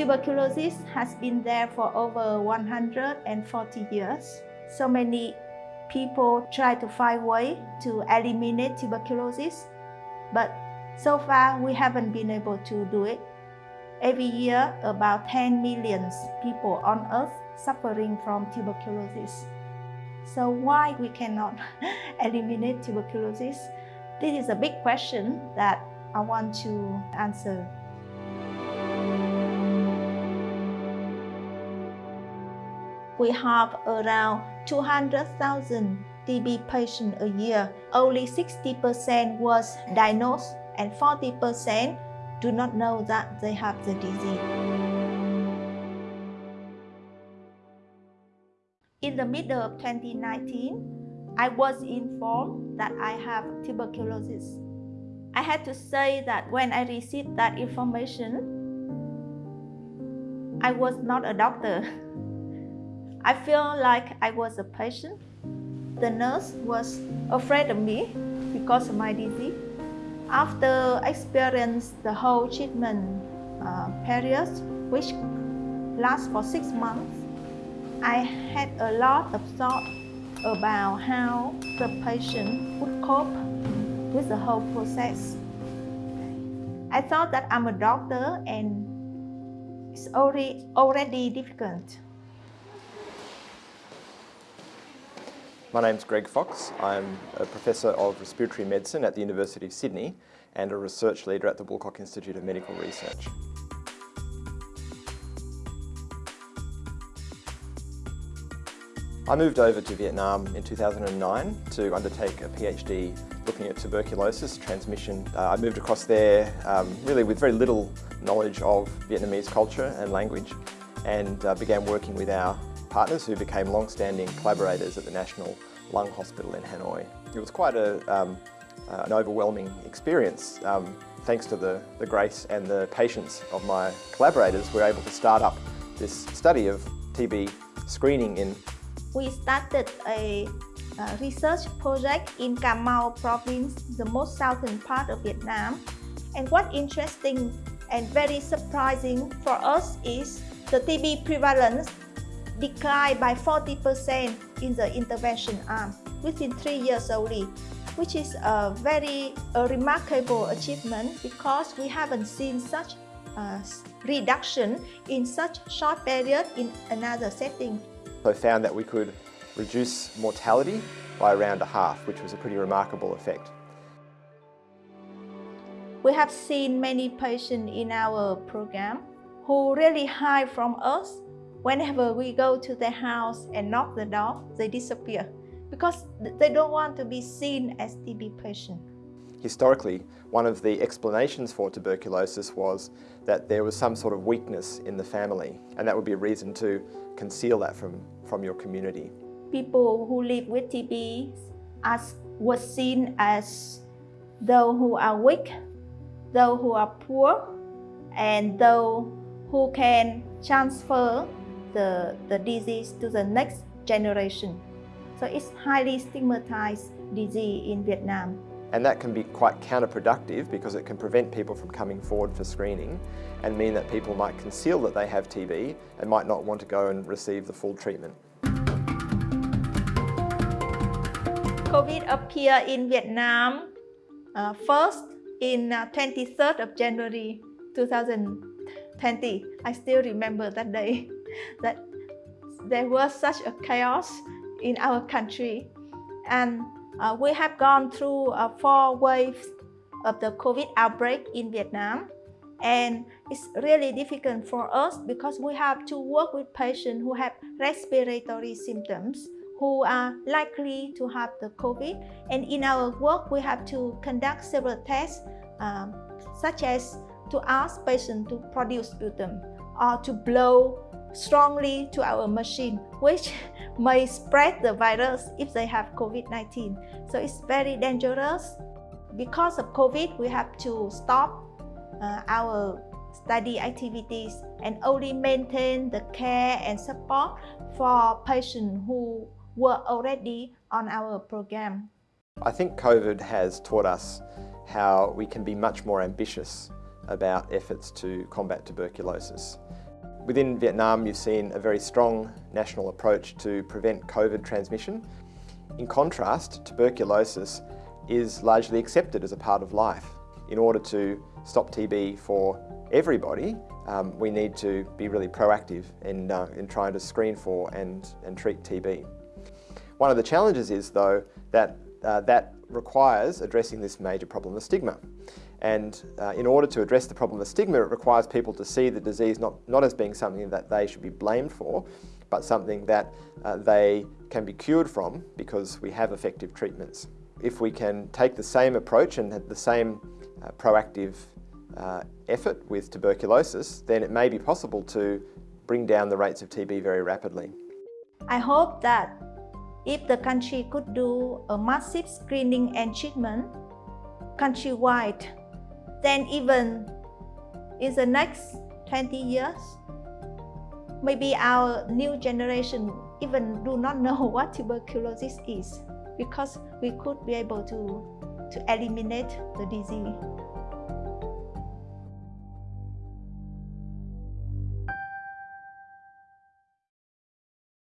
Tuberculosis has been there for over 140 years. So many people try to find way to eliminate tuberculosis, but so far we haven't been able to do it. Every year, about 10 million people on earth suffering from tuberculosis. So why we cannot eliminate tuberculosis? This is a big question that I want to answer. We have around 200,000 TB patients a year. Only 60% was diagnosed and 40% do not know that they have the disease. In the middle of 2019, I was informed that I have tuberculosis. I had to say that when I received that information, I was not a doctor. I feel like I was a patient. The nurse was afraid of me because of my disease. After experience the whole treatment uh, period, which lasts for six months, I had a lot of thought about how the patient would cope with the whole process. I thought that I'm a doctor and it's already, already difficult. My name's Greg Fox. I'm a Professor of Respiratory Medicine at the University of Sydney and a Research Leader at the Woolcock Institute of Medical Research. I moved over to Vietnam in 2009 to undertake a PhD looking at tuberculosis transmission. Uh, I moved across there um, really with very little knowledge of Vietnamese culture and language and uh, began working with our partners who became long-standing collaborators at the National Lung Hospital in Hanoi. It was quite a, um, uh, an overwhelming experience. Um, thanks to the, the grace and the patience of my collaborators, we were able to start up this study of TB screening in we started a, research project in Cà Mau province, the most southern part of Vietnam. And what interesting and very surprising for us is the TB prevalence declined by 40% in the intervention arm within three years only, which is a very a remarkable achievement because we haven't seen such a reduction in such short period in another setting. I found that we could reduce mortality by around a half, which was a pretty remarkable effect. We have seen many patients in our program who really hide from us. Whenever we go to their house and knock the door, they disappear because they don't want to be seen as TB patient. Historically, one of the explanations for tuberculosis was that there was some sort of weakness in the family and that would be a reason to conceal that from, from your community. People who live with TB as, was seen as those who are weak, those who are poor, and those who can transfer the, the disease to the next generation. So it's highly stigmatized disease in Vietnam. And that can be quite counterproductive because it can prevent people from coming forward for screening and mean that people might conceal that they have TB and might not want to go and receive the full treatment. COVID appeared in Vietnam uh, first in uh, 23rd of January 2020. I still remember that day that there was such a chaos in our country and uh, we have gone through uh, four waves of the COVID outbreak in Vietnam. And it's really difficult for us because we have to work with patients who have respiratory symptoms who are likely to have the COVID. And in our work, we have to conduct several tests, um, such as to ask patients to produce sputum or to blow strongly to our machine, which may spread the virus if they have COVID-19. So it's very dangerous. Because of COVID, we have to stop uh, our study activities and only maintain the care and support for patients who were already on our program. I think COVID has taught us how we can be much more ambitious about efforts to combat tuberculosis. Within Vietnam, you've seen a very strong national approach to prevent COVID transmission. In contrast, tuberculosis is largely accepted as a part of life. In order to stop TB for everybody, um, we need to be really proactive in, uh, in trying to screen for and, and treat TB. One of the challenges is, though, that uh, that requires addressing this major problem of stigma. And uh, in order to address the problem of stigma, it requires people to see the disease not, not as being something that they should be blamed for, but something that uh, they can be cured from because we have effective treatments. If we can take the same approach and the same uh, proactive uh, effort with tuberculosis, then it may be possible to bring down the rates of TB very rapidly. I hope that if the country could do a massive screening and treatment countrywide, then even in the next 20 years, maybe our new generation even do not know what tuberculosis is because we could be able to, to eliminate the disease.